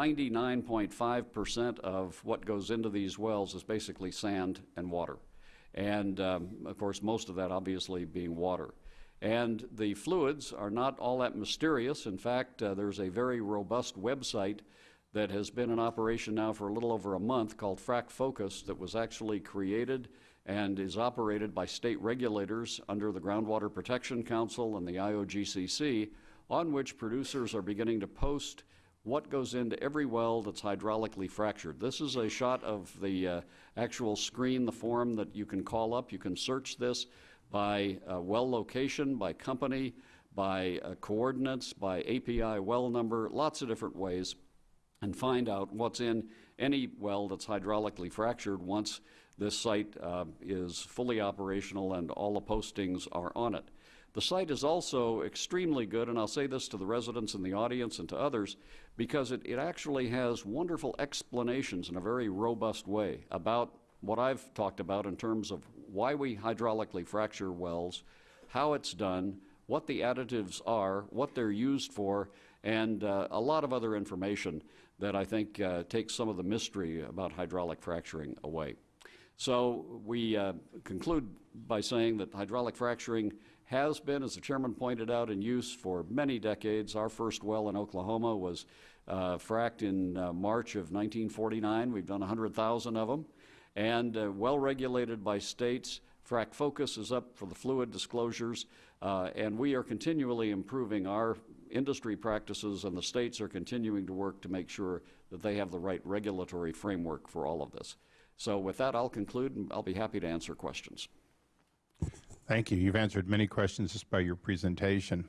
99.5 percent of what goes into these wells is basically sand and water. And um, of course, most of that obviously being water. And the fluids are not all that mysterious. In fact, uh, there's a very robust website that has been in operation now for a little over a month called Frac Focus that was actually created and is operated by state regulators under the Groundwater Protection Council and the IOGCC, on which producers are beginning to post what goes into every well that's hydraulically fractured. This is a shot of the uh, actual screen, the form that you can call up. You can search this by uh, well location, by company, by uh, coordinates, by API well number, lots of different ways, and find out what's in any well that's hydraulically fractured once this site uh, is fully operational and all the postings are on it. The site is also extremely good, and I'll say this to the residents in the audience and to others, because it, it actually has wonderful explanations in a very robust way about what I've talked about in terms of why we hydraulically fracture wells, how it's done, what the additives are, what they're used for, and uh, a lot of other information that I think uh, takes some of the mystery about hydraulic fracturing away. So we uh, conclude by saying that hydraulic fracturing has been, as the chairman pointed out, in use for many decades. Our first well in Oklahoma was uh, fracked in uh, March of 1949. We've done 100,000 of them. And uh, well regulated by states. Frac Focus is up for the fluid disclosures. Uh, and we are continually improving our industry practices, and the states are continuing to work to make sure that they have the right regulatory framework for all of this. So with that, I'll conclude, and I'll be happy to answer questions. Thank you. You've answered many questions just by your presentation.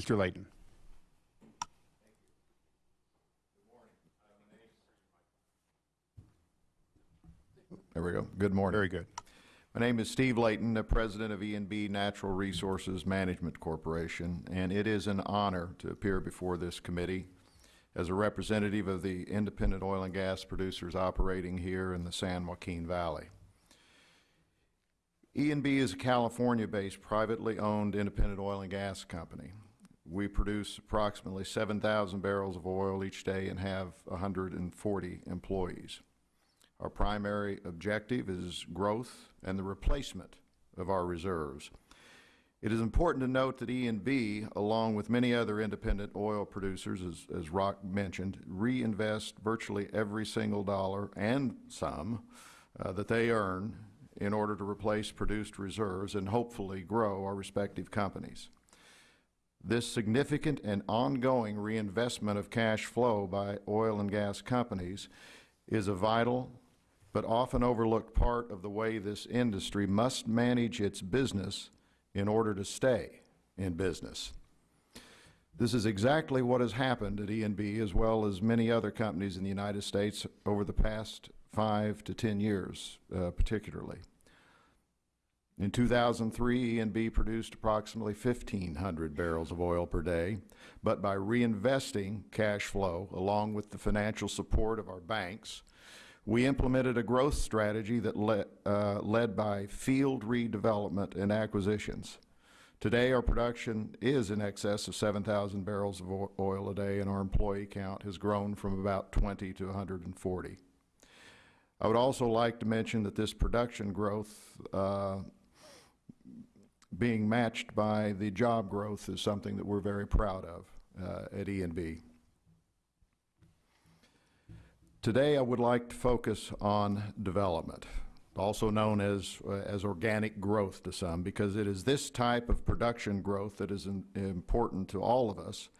Mr. Layton. There we go. Good morning. Very good. My name is Steve Layton, the president of E&B Natural Resources Management Corporation, and it is an honor to appear before this committee as a representative of the independent oil and gas producers operating here in the San Joaquin Valley. E&B is a California-based, privately owned independent oil and gas company. We produce approximately 7,000 barrels of oil each day and have 140 employees. Our primary objective is growth and the replacement of our reserves. It is important to note that E&B, along with many other independent oil producers, as, as Rock mentioned, reinvest virtually every single dollar and some uh, that they earn in order to replace produced reserves and hopefully grow our respective companies. This significant and ongoing reinvestment of cash flow by oil and gas companies is a vital but often overlooked part of the way this industry must manage its business in order to stay in business. This is exactly what has happened at E&B as well as many other companies in the United States over the past five to ten years uh, particularly. In 2003, E&B produced approximately 1,500 barrels of oil per day, but by reinvesting cash flow along with the financial support of our banks, we implemented a growth strategy that le uh, led by field redevelopment and acquisitions. Today, our production is in excess of 7,000 barrels of oil a day, and our employee count has grown from about 20 to 140. I would also like to mention that this production growth uh, being matched by the job growth is something that we're very proud of uh, at E&B. Today I would like to focus on development, also known as, uh, as organic growth to some, because it is this type of production growth that is in, important to all of us,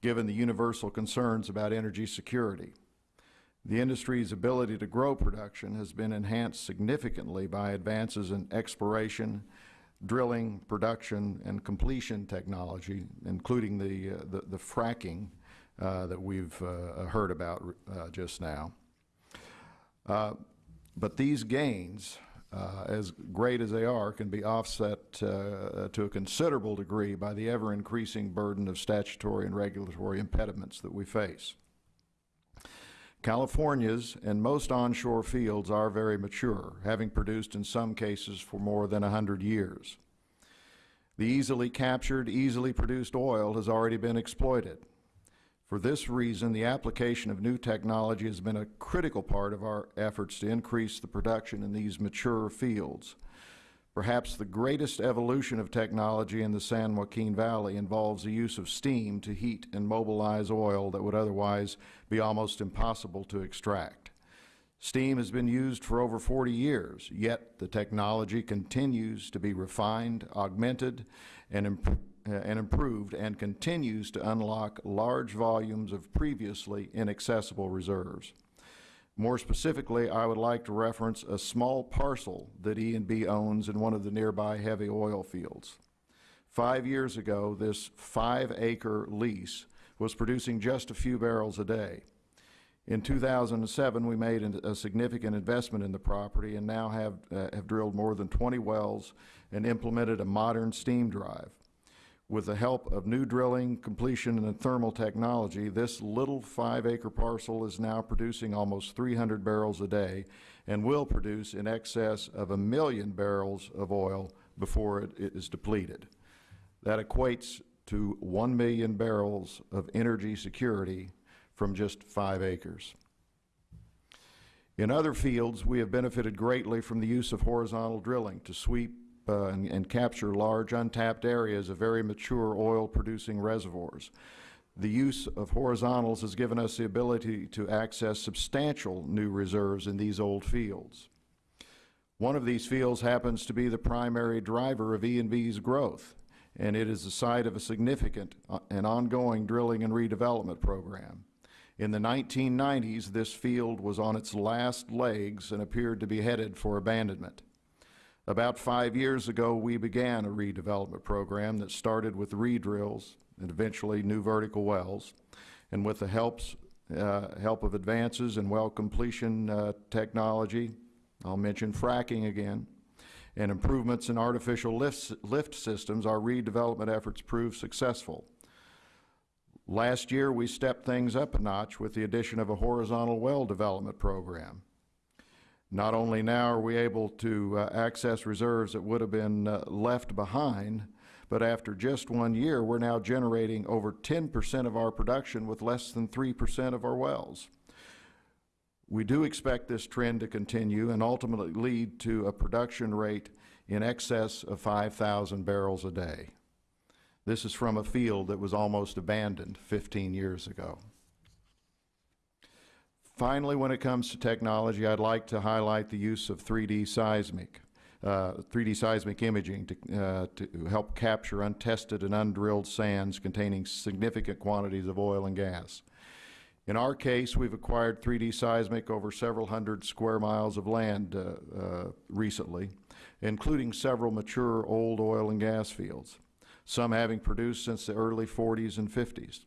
given the universal concerns about energy security. The industry's ability to grow production has been enhanced significantly by advances in exploration, drilling, production, and completion technology, including the, uh, the, the fracking uh, that we've uh, heard about uh, just now. but these gains, as great as they are, can be offset to a considerable degree by the ever-increasing burden of statutory and regulatory impediments that we face. California's and most onshore fields are very mature, having produced in some cases for more than 100 years. The easily captured, easily produced oil has already been exploited. For this reason, the application of new technology has been a critical part of our efforts to increase the production in these mature fields. Perhaps the greatest evolution of technology in the San Joaquin Valley involves the use of steam to heat and mobilize oil that would otherwise be almost impossible to extract. Steam has been used for over 40 years, yet the technology continues to be refined, augmented, and, imp- uh, and improved, and continues to unlock large volumes of previously inaccessible reserves. More specifically, I would like to reference a small parcel that E and B owns in one of the nearby heavy oil fields. Five years ago, this five-acre lease was producing just a few barrels a day. In 2007, we made a significant investment in the property and now have, uh, have drilled more than 20 wells and implemented a modern steam drive. With the help of new drilling, completion, and thermal technology, this little five-acre parcel is now producing almost 300 barrels a day and will produce in excess of a million barrels of oil before it is depleted. That equates to 1 million barrels of energy security from just five acres. In other fields, we have benefited greatly from the use of horizontal drilling to sweep uh, and, and capture large untapped areas of very mature oil-producing reservoirs. The use of horizontals has given us the ability to access substantial new reserves in these old fields. One of these fields happens to be the primary driver of E&B's growth, and it is the site of a significant uh, and ongoing drilling and redevelopment program. In the 1990s, this field was on its last legs and appeared to be headed for abandonment. About five years ago, we began a redevelopment program that started with re-drills and eventually new vertical wells. And with the helps, uh, help of advances in well completion uh, technology, I'll mention fracking again, and improvements in artificial lift, lift systems, our redevelopment efforts proved successful. Last year, we stepped things up a notch with the addition of a horizontal well development program. Not only now are we able to uh, access reserves that would have been uh, left behind, but after just one year, we're now generating over 10% of our production with less than 3% of our wells. We do expect this trend to continue and ultimately lead to a production rate in excess of 5,000 barrels a day. This is from a field that was almost abandoned 15 years ago. Finally, when it comes to technology, I'd like to highlight the use of 3D seismic, uh, 3D seismic imaging to, uh, to help capture untested and undrilled sands containing significant quantities of oil and gas. In our case, we've acquired 3D seismic over several hundred square miles of land uh, uh, recently, including several mature old oil and gas fields, some having produced since the early 40s and 50s.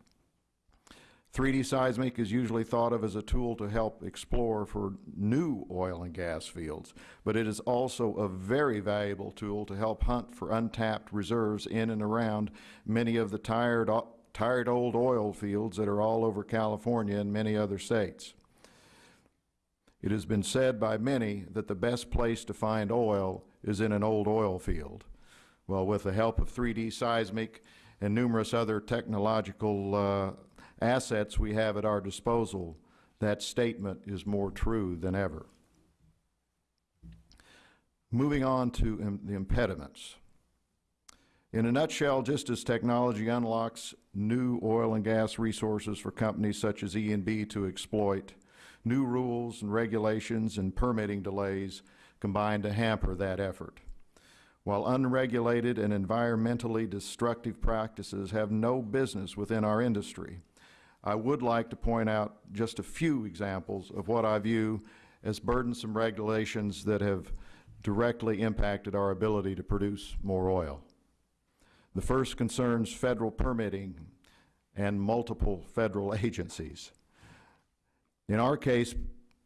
3D seismic is usually thought of as a tool to help explore for new oil and gas fields, but it is also a very valuable tool to help hunt for untapped reserves in and around many of the tired, tired old oil fields that are all over California and many other states. It has been said by many that the best place to find oil is in an old oil field. Well, with the help of 3D seismic and numerous other technological uh, assets we have at our disposal, that statement is more true than ever. Moving on to im- the impediments. In a nutshell, just as technology unlocks new oil and gas resources for companies such as E&B to exploit, new rules and regulations and permitting delays combine to hamper that effort. While unregulated and environmentally destructive practices have no business within our industry, I would like to point out just a few examples of what I view as burdensome regulations that have directly impacted our ability to produce more oil. The first concerns federal permitting and multiple federal agencies. In our case,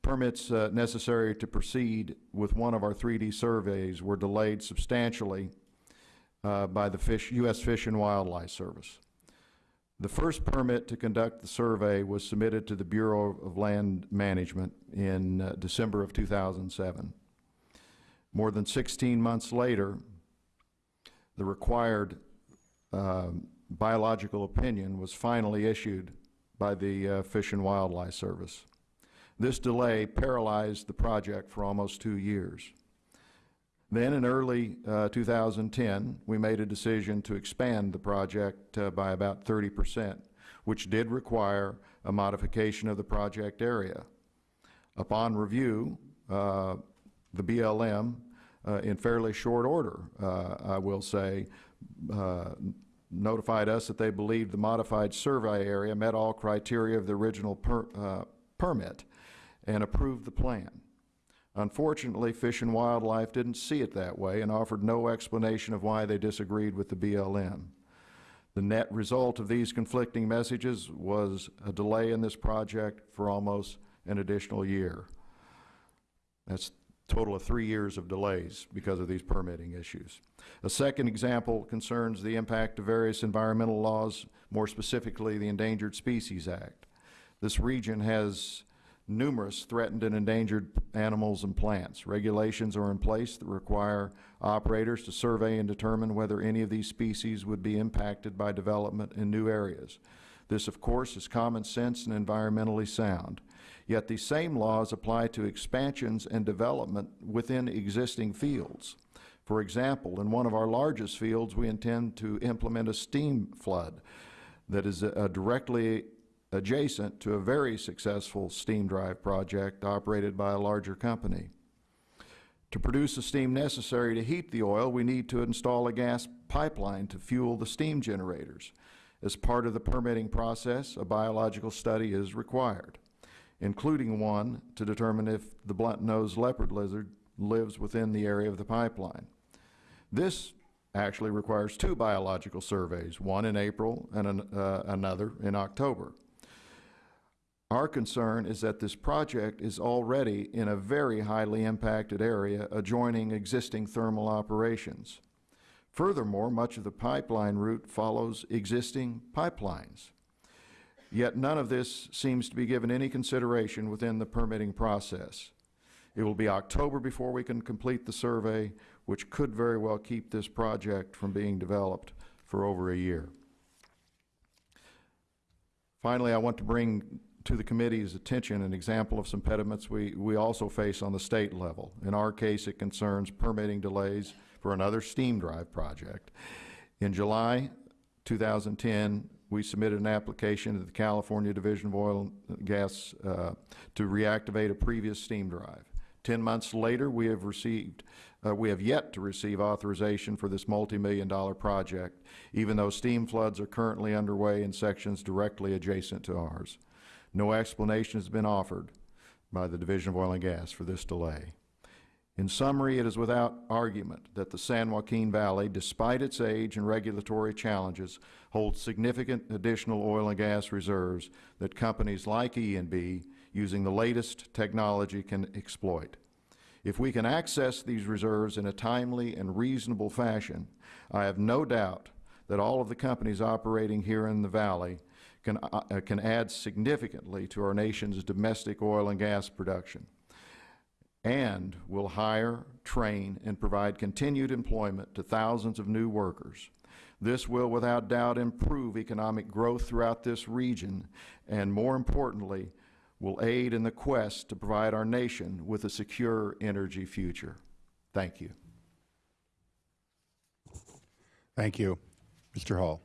permits uh, necessary to proceed with one of our 3D surveys were delayed substantially uh, by the Fish, U.S. Fish and Wildlife Service. The first permit to conduct the survey was submitted to the Bureau of Land Management in uh, December of 2007. More than 16 months later, the required um, biological opinion was finally issued by the uh, Fish and Wildlife Service. This delay paralyzed the project for almost two years. Then, in early uh, 2010, we made a decision to expand the project uh, by about 30 percent, which did require a modification of the project area. Upon review, uh, the BLM, uh, in fairly short order, uh, I will say, uh, notified us that they believed the modified survey area met all criteria of the original per- permit and approved the plan. Unfortunately, Fish and Wildlife didn't see it that way and offered no explanation of why they disagreed with the BLM. The net result of these conflicting messages was a delay in this project for almost an additional year. That's a total of three years of delays because of these permitting issues. A second example concerns the impact of various environmental laws, more specifically the Endangered Species Act. This region has numerous threatened and endangered animals and plants. Regulations are in place that require operators to survey and determine whether any of these species would be impacted by development in new areas. This, of course, is common sense and environmentally sound. Yet these same laws apply to expansions and development within existing fields. For example, in one of our largest fields, we intend to implement a steam flood that is uh, directly adjacent to a very successful steam drive project operated by a larger company. To produce the steam necessary to heat the oil, we need to install a gas pipeline to fuel the steam generators. As part of the permitting process, a biological study is required, including one to determine if the blunt-nosed leopard lizard lives within the area of the pipeline. This actually requires two biological surveys, one in April and an, uh, another in October. Our concern is that this project is already in a very highly impacted area adjoining existing thermal operations. Furthermore, much of the pipeline route follows existing pipelines. Yet none of this seems to be given any consideration within the permitting process. It will be October before we can complete the survey, which could very well keep this project from being developed for over a year. Finally, I want to bring to the committee's attention an example of some impediments we, we also face on the state level. In our case, it concerns permitting delays for another steam drive project. In July 2010, we submitted an application to the California Division of Oil and Gas uh, to reactivate a previous steam drive. Ten months later, we have received, uh, we have yet to receive authorization for this multi-million dollar project, even though steam floods are currently underway in sections directly adjacent to ours. No explanation has been offered by the Division of Oil and Gas for this delay. In summary, it is without argument that the San Joaquin Valley, despite its age and regulatory challenges, holds significant additional oil and gas reserves that companies like E&B, using the latest technology, can exploit. If we can access these reserves in a timely and reasonable fashion, I have no doubt that all of the companies operating here in the valley can, uh, uh, can add significantly to our nation's domestic oil and gas production and will hire, train, and provide continued employment to thousands of new workers. This will without doubt improve economic growth throughout this region and, more importantly, will aid in the quest to provide our nation with a secure energy future. Thank you. Thank you. Mr. Hall.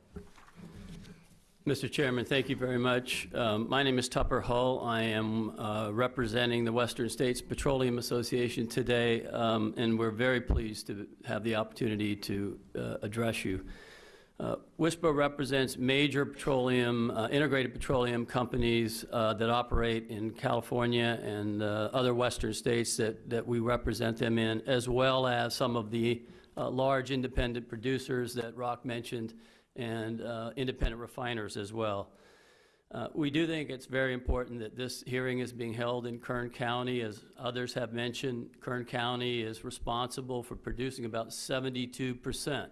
Mr. Chairman, thank you very much. Um, My name is Tupper Hull. I am uh, representing the Western States Petroleum Association today, um, and we're very pleased to have the opportunity to uh, address you. Uh, WSPA represents major petroleum, uh, integrated petroleum companies uh, that operate in California and uh, other western states that, that we represent them in, as well as some of the uh, large independent producers that Rock mentioned and uh, independent refiners as well. Uh, We do think it's very important that this hearing is being held in Kern County. As others have mentioned, Kern County is responsible for producing about 72%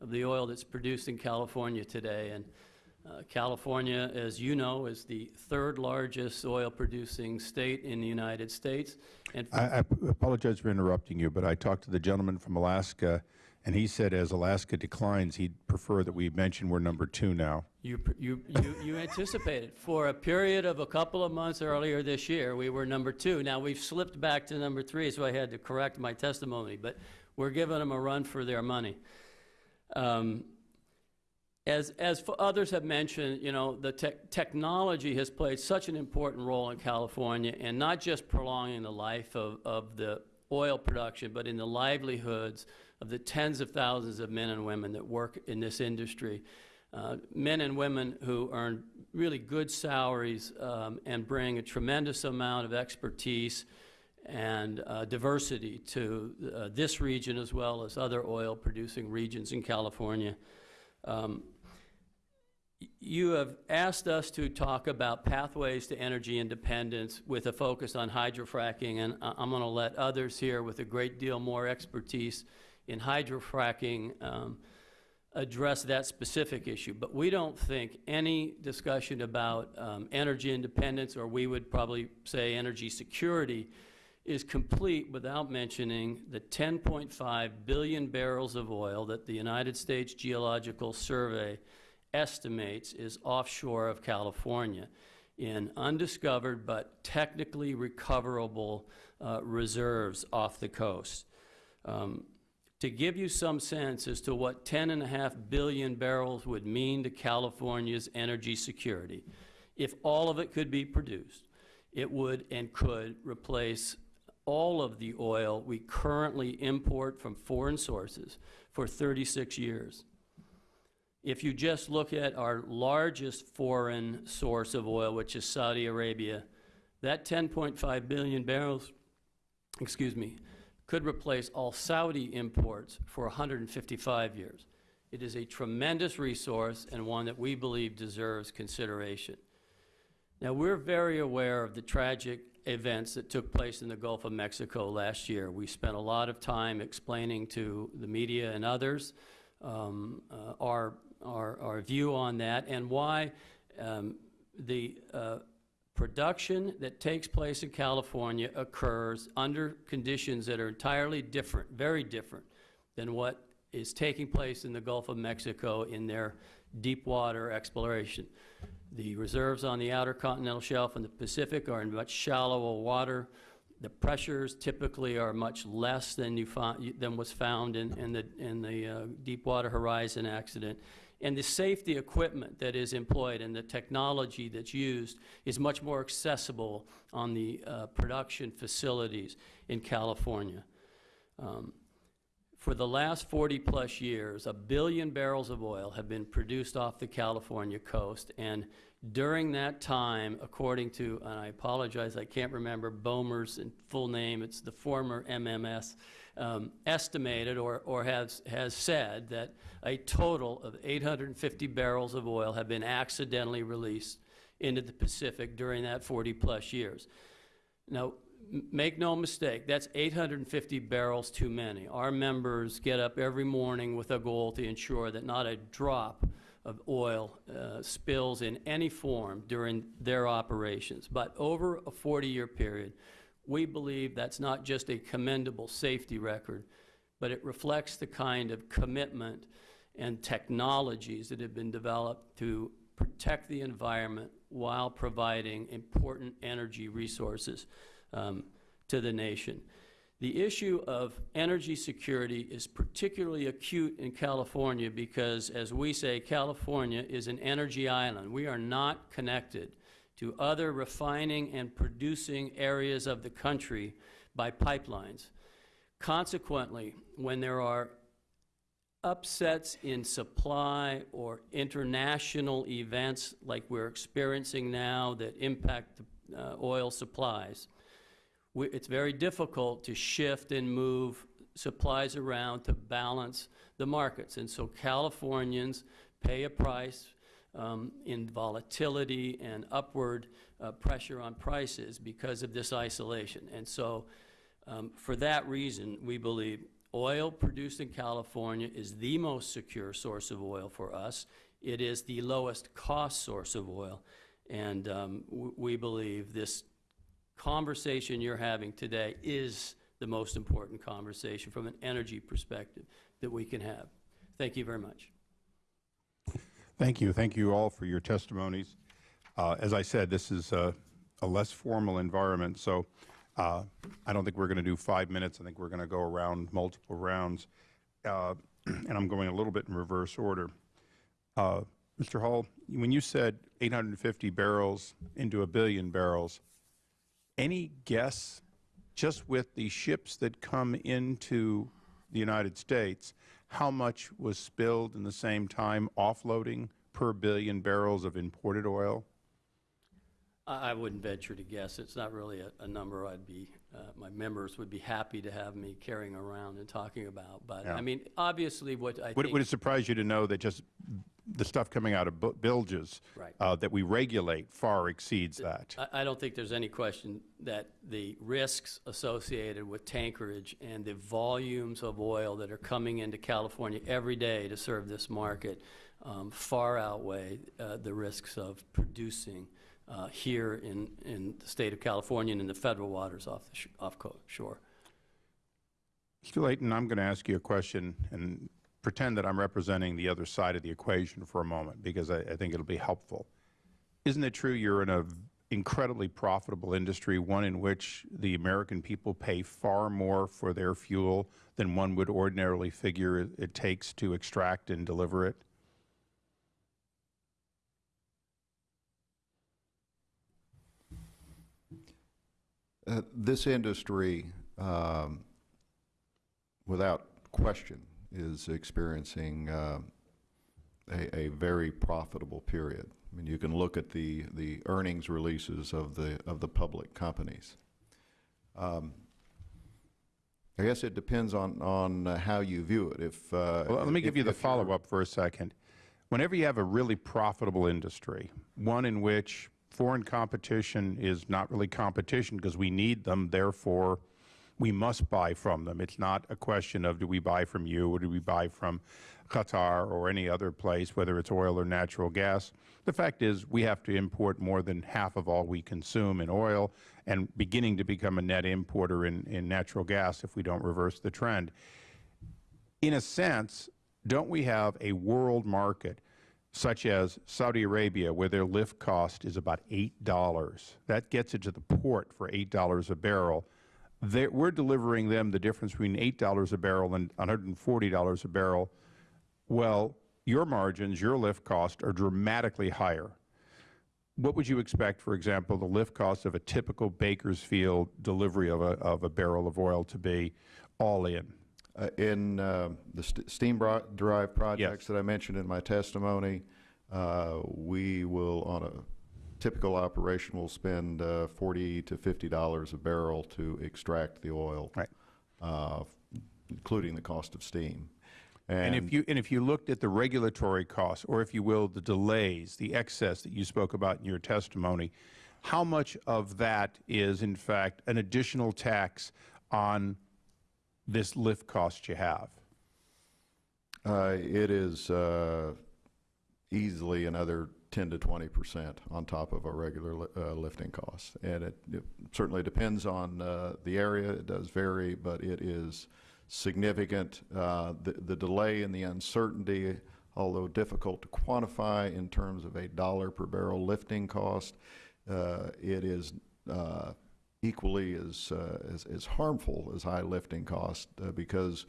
of the oil that's produced in California today. And uh, California, as you know, is the third largest oil-producing state in the United States. And I, I apologize for interrupting you, but I talked to the gentleman from Alaska, And he said as Alaska declines, he'd prefer that we mention we're number two now. You, you, you, you anticipated. For a period of a couple of months earlier this year, we were number two. Now, we've slipped back to number three, so I had to correct my testimony, but we're giving them a run for their money. Um, as, as others have mentioned, you know, the tech technology has played such an important role in California, and not just prolonging the life of, of the oil production, but in the livelihoods of the tens of thousands of men and women that work in this industry. Uh, men and women who earn really good salaries um, and bring a tremendous amount of expertise and uh, diversity to uh, this region as well as other oil-producing regions in California. Um, you have asked us to talk about pathways to energy independence with a focus on hydrofracking, and I'm going to let others here with a great deal more expertise in hydrofracking um, address that specific issue. But we don't think any discussion about um, energy independence, or we would probably say energy security, is complete without mentioning the 10.5 billion barrels of oil that the United States Geological Survey estimates is offshore of California in undiscovered but technically recoverable uh, reserves off the coast. Um, to give you some sense as to what 10.5 billion barrels would mean to California's energy security, if all of it could be produced, it would and could replace all of the oil we currently import from foreign sources for 36 years. If you just look at our largest foreign source of oil, which is Saudi Arabia, that 10.5 billion barrels, excuse me, could replace all Saudi imports for 155 years. It is a tremendous resource and one that we believe deserves consideration. Now, we're very aware of the tragic events that took place in the Gulf of Mexico last year. We spent a lot of time explaining to the media and others um, uh, our, our, our view on that and why um, the uh, production that takes place in California occurs under conditions that are entirely different, very different, than what is taking place in the Gulf of Mexico in their deep water exploration. The reserves on the outer continental shelf and the Pacific are in much shallower water. The pressures typically are much less than you than was found in, in the, in the uh, Deepwater Horizon accident. And the safety equipment that is employed and the technology that's used is much more accessible on the uh, production facilities in California. Um, for the last 40-plus years, a billion barrels of oil have been produced off the California coast, and during that time, according to, and I apologize, I can't remember Bomer's full name, it's the former MMS, um, estimated or, or has, has said that a total of 850 barrels of oil have been accidentally released into the Pacific during that 40-plus years. Now, make no mistake, that's 850 barrels too many. Our members get up every morning with a goal to ensure that not a drop of oil uh, spills in any form during their operations. But over a 40-year period, we believe that's not just a commendable safety record, but it reflects the kind of commitment and technologies that have been developed to protect the environment while providing important energy resources um, to the nation. The issue of energy security is particularly acute in California because, as we say, California is an energy island. We are not connected to other refining and producing areas of the country by pipelines. Consequently, when there are upsets in supply or international events like we're experiencing now that impact the uh, oil supplies, we, it's very difficult to shift and move supplies around to balance the markets. And so Californians pay a price um, in volatility and upward uh, pressure on prices because of this isolation. And so um, for that reason, we believe oil produced in California is the most secure source of oil for us. It is the lowest cost source of oil. And um, we believe this conversation you're having today is the most important conversation from an energy perspective that we can have. Thank you very much. Thank you. Thank you all for your testimonies. Uh, As I said, this is a a less formal environment, so uh, I don't think we're going to do five minutes. I think we're going to go around multiple rounds, Uh, and I'm going a little bit in reverse order. Uh, Mr. Hall, when you said 850 barrels into a billion barrels, any guess, just with the ships that come into the United States, how much was spilled in the same time offloading per billion barrels of imported oil? I wouldn't venture to guess. It's not really a, a number I'd be, uh, my members would be happy to have me carrying around and talking about. But, Yeah. I mean, obviously, what I Would, think. would it surprise you to know that just the stuff coming out of bilges Right. uh, that we regulate far exceeds that? I, I don't think there's any question that the risks associated with tankerage and the volumes of oil that are coming into California every day to serve this market um, far outweigh uh, the risks of producing uh, here in, in the state of California and in the federal waters off the off shore. Mr. Layton, I'm going to ask you a question and pretend that I'm representing the other side of the equation for a moment because I, I think it'll be helpful. Isn't it true you're in an incredibly profitable industry, one in which the American people pay far more for their fuel than one would ordinarily figure it takes to extract and deliver it? Uh, This industry, um, without question, is experiencing uh, a, a very profitable period. I mean, you can look at the, the earnings releases of the, of the public companies. Um, I guess it depends on, on uh, how you view it. If, uh, Well, let me give you the follow-up for a second. Whenever you have a really profitable industry, one in which foreign competition is not really competition because we need them, therefore we must buy from them. It's not a question of do we buy from you or do we buy from Qatar or any other place, whether it's oil or natural gas. The fact is we have to import more than half of all we consume in oil and beginning to become a net importer in, in natural gas if we don't reverse the trend in a sense, don't we have a world market such as Saudi Arabia where their lift cost is about $8? That gets it to the port for $8 a barrel. They're, we're delivering them the difference between $8 a barrel and $140 a barrel. Well, your margins, your lift cost are dramatically higher. What would you expect, for example, the lift cost of a typical Bakersfield delivery of a, of a barrel of oil to be all in? Uh, In uh, the st- steam-drive projects that I mentioned in my testimony, uh, we will, on a typical operation, will spend uh, 40 to 50 dollars a barrel to extract the oil. Right. uh, Including the cost of steam. And if you, and if you looked at the regulatory costs, or if you will, the delays, the excess that you spoke about in your testimony, how much of that is in fact an additional tax on this lift cost you have? Uh, It is uh, easily another 10 to 20 percent on top of our regular li- uh, lifting costs. And it it certainly depends on uh, the area, it does vary, but it is significant. Uh, The the delay and the uncertainty, although difficult to quantify in terms of a dollar per barrel lifting cost, uh, it is equally as uh, as as harmful as high lifting costs uh, because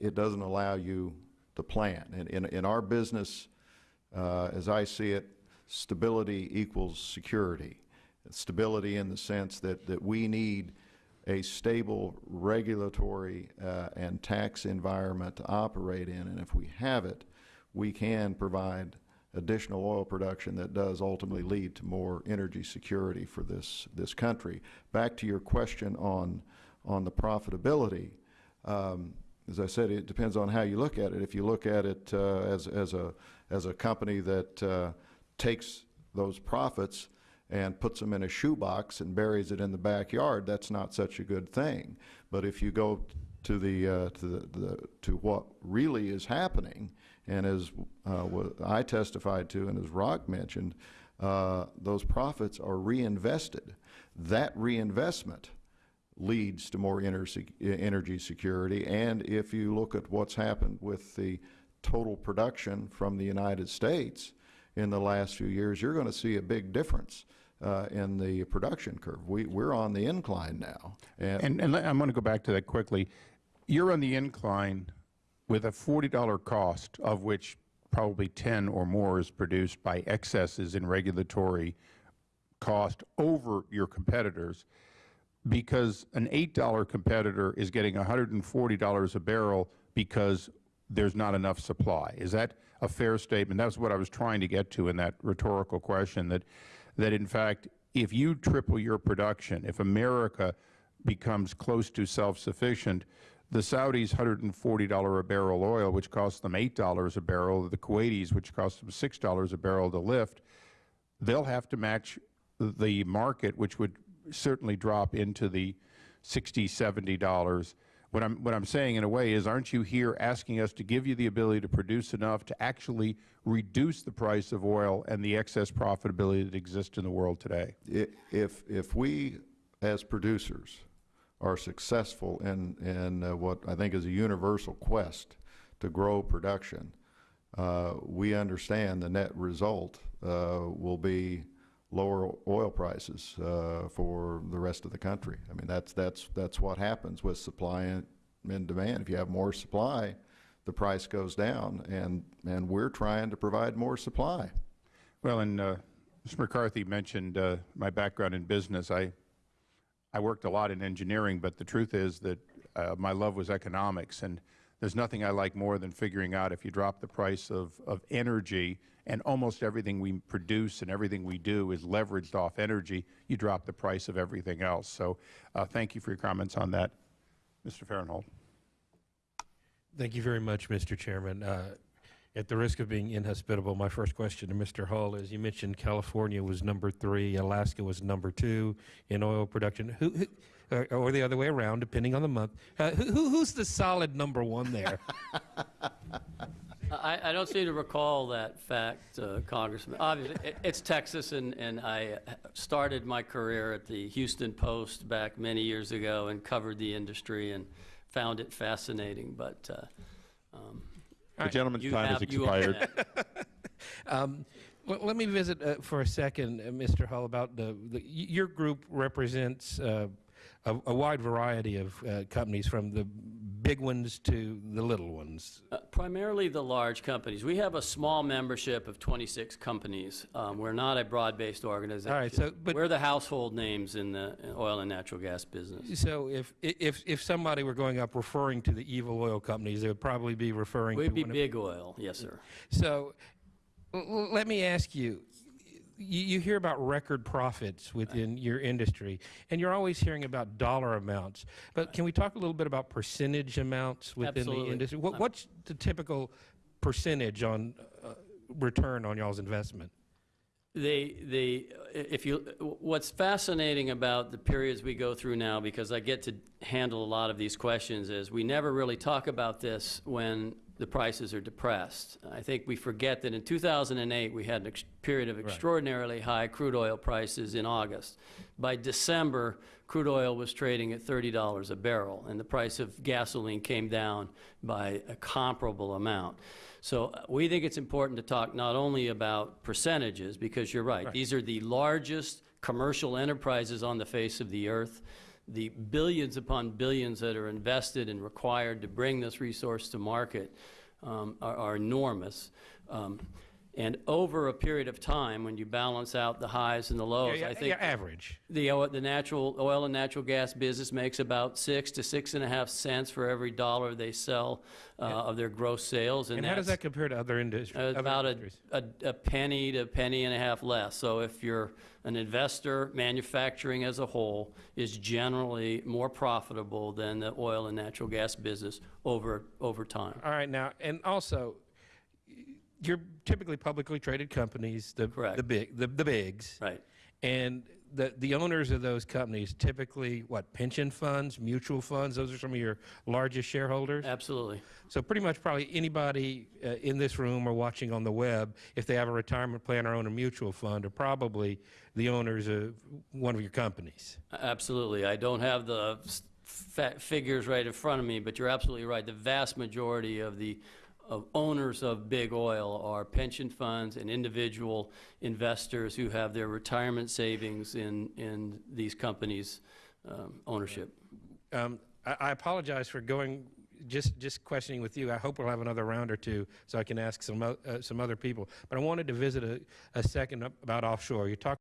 it doesn't allow you to plan. And in, in our business, uh, as I see it, stability equals security. Stability in the sense that, that we need a stable regulatory uh, and tax environment to operate in. And if we have it, we can provide additional oil production that does ultimately lead to more energy security for this, this country. Back to your question on, on the profitability, um, as I said, it depends on how you look at it. If you look at it uh, as, as, a, as a company that uh, takes those profits and puts them in a shoebox and buries it in the backyard, that's not such a good thing. But if you go to the, uh, to the, the, to what really is happening, and as uh, I testified to and as Rock mentioned, uh, those profits are reinvested. That reinvestment leads to more ener- energy security. And if you look at what's happened with the total production from the United States in the last few years, you're going to see a big difference uh, in the production curve. We, we're on the incline now. And, And, and I'm going to go back to that quickly. You're on the incline with a $40 cost, of which probably 10 or more is produced by excesses in regulatory cost over your competitors, because an $8 competitor is getting $140 a barrel because there's not enough supply. Is that a fair statement? That's what I was trying to get to in that rhetorical question, that, that in fact, if you triple your production, if America becomes close to self-sufficient, the Saudis' $140 a barrel oil, which costs them $8 a barrel, the Kuwaitis, which costs them $6 a barrel to lift, they'll have to match the market, which would certainly drop into the 60 $70. What I'm, what I'm saying in a way is, aren't you here asking us to give you the ability to produce enough to actually reduce the price of oil and the excess profitability that exists in the world today? if, if we, as producers, are successful in, in uh, what I think is a universal quest to grow production, uh, we understand the net result uh, will be lower oil prices uh, for the rest of the country. I mean, that's, that's, that's what happens with supply and, and demand. If you have more supply, the price goes down, and, and we're trying to provide more supply. Well, and uh, Mr. McCarthy mentioned uh, my background in business. I, I worked a lot in engineering, but the truth is that uh, my love was economics, and there's nothing I like more than figuring out if you drop the price of, of energy, and almost everything we produce and everything we do is leveraged off energy, you drop the price of everything else. So uh, thank you for your comments on that. Mr. Farenthold. Thank you very much, Mr. Chairman. Uh, At the risk of being inhospitable, my first question to Mr. Hull is, you mentioned California was number three, Alaska was number two in oil production. Who, who- or the other way around, depending on the month. Uh, who- Who's the solid number one there? I, I don't seem to recall that fact, uh, Congressman. Obviously, it- it's Texas, and, and I started my career at the Houston Post back many years ago and covered the industry and found it fascinating, but uh, um, The gentleman's you time has have, you expired. Um, well, let me visit uh, for a second, uh, Mr. Hull, about the, the your group represents uh, a, a wide variety of uh, companies, from the big ones to the little ones. Uh, Primarily the large companies. We have a small membership of 26 companies. Um, We're not a broad-based organization. All right, so- but- We're the household names in the oil and natural gas business. So if, if, if somebody were going up referring to the evil oil companies, they would probably be referring to We'd be one of- big oil, yes, sir. So let me ask you, you, you hear about record profits within your industry, and you're always hearing about dollar amounts. But can we talk a little bit about percentage amounts within Absolutely. the industry? What, what's the typical percentage on uh, return on y'all's investment? They, they, if you, what's fascinating about the periods we go through now, because I get to handle a lot of these questions, is we never really talk about this when the prices are depressed. I think we forget that in 2008, we had a ex- period of extraordinarily high crude oil prices in August. By December, crude oil was trading at $30 a barrel, and the price of gasoline came down by a comparable amount. So uh, we think it's important to talk not only about percentages, because you're right, these are the largest commercial enterprises on the face of the earth. The billions upon billions that are invested and required to bring this resource to market um, are, are enormous. Um, and over a period of time, when you balance out the highs and the lows, Yeah, I think yeah, average. the, oil- the natural, oil and natural gas business makes about six to six and a half cents for every dollar they sell uh, of their gross sales. And how does that compare to other industries? About a, a a penny to a penny and a half less. So if you're an investor, manufacturing as a whole is generally more profitable than the oil and natural gas business over, over time. All right, now, and also, you're typically publicly traded companies, the, Correct. the big, the, the bigs. Right. And the, the owners of those companies typically, what, pension funds, mutual funds? Those are some of your largest shareholders? Absolutely. So pretty much probably anybody uh, in this room or watching on the web, if they have a retirement plan or own a mutual fund, are probably the owners of one of your companies. Absolutely. I don't have the figures right in front of me, but you're absolutely right. The vast majority of the of owners of big oil are pension funds and individual investors who have their retirement savings in, in these companies' um, ownership. Um, I, I apologize for going, just, just questioning with you. I hope we'll have another round or two so I can ask some, uh, some other people. But I wanted to visit a, a second about offshore. You talked